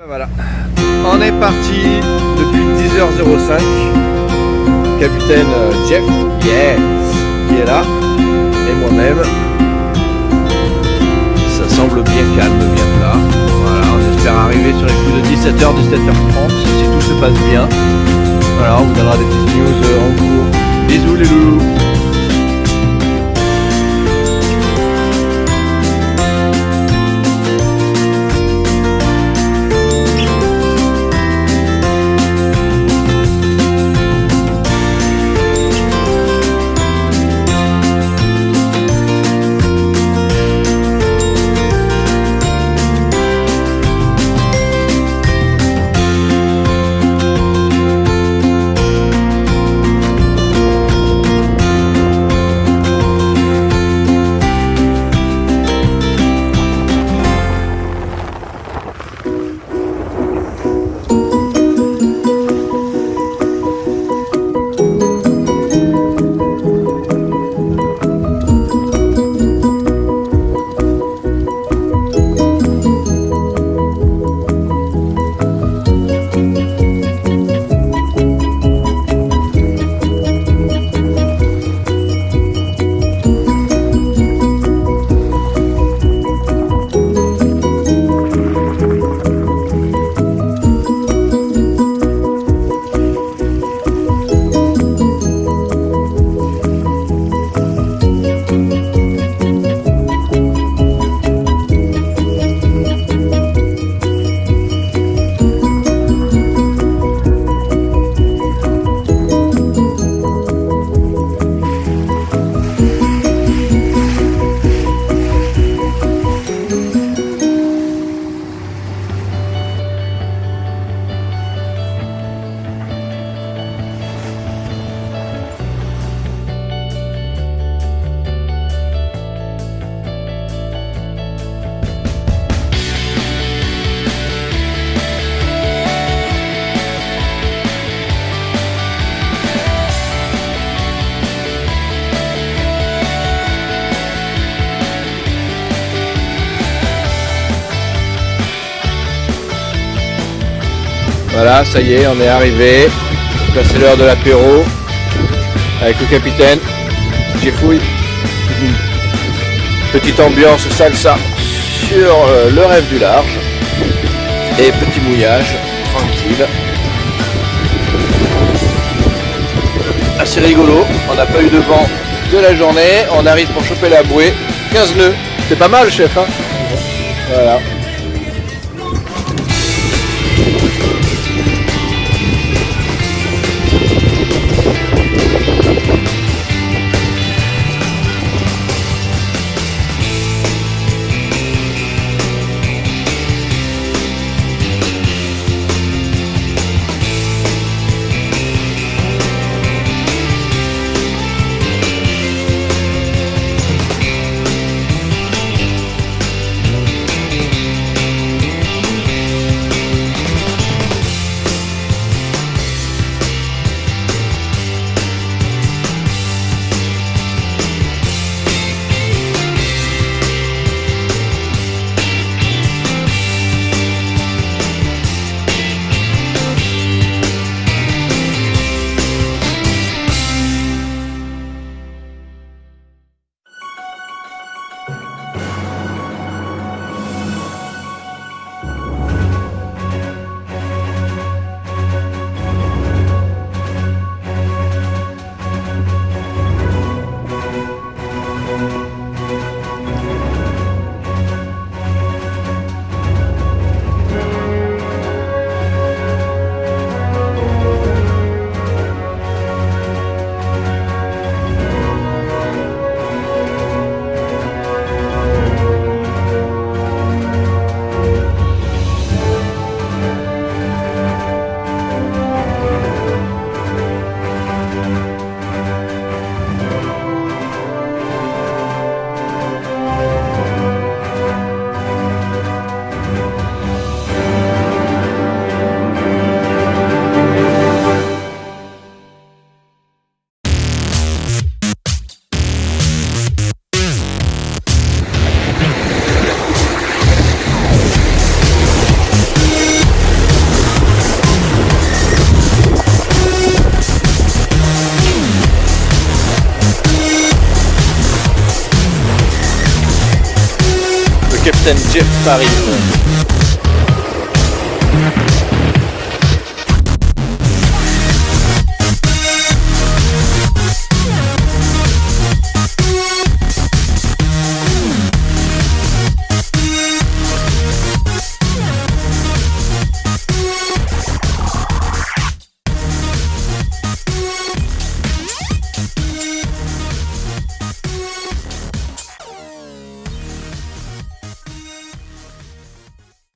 Ben voilà, on est parti depuis 10h05. Capitaine euh, Jeff, yeah, qui est là, et moi-même. Ça semble bien calme, bien plat. Voilà, on espère arriver sur les coups de 17h, 17h30 si tout se passe bien. Voilà, on vous donnera des petites news euh, en cours. Bisous les loups Voilà, ça y est, on est arrivé. Là, c'est l'heure de l'apéro avec le capitaine. Jeffouille. Petite ambiance salsa sur euh, le rêve du large. Et petit mouillage, tranquille. Assez rigolo, on n'a pas eu de vent de la journée. On arrive pour choper la bouée. 15 nœuds. C'est pas mal, chef. Hein voilà. Scène Jeff Paris.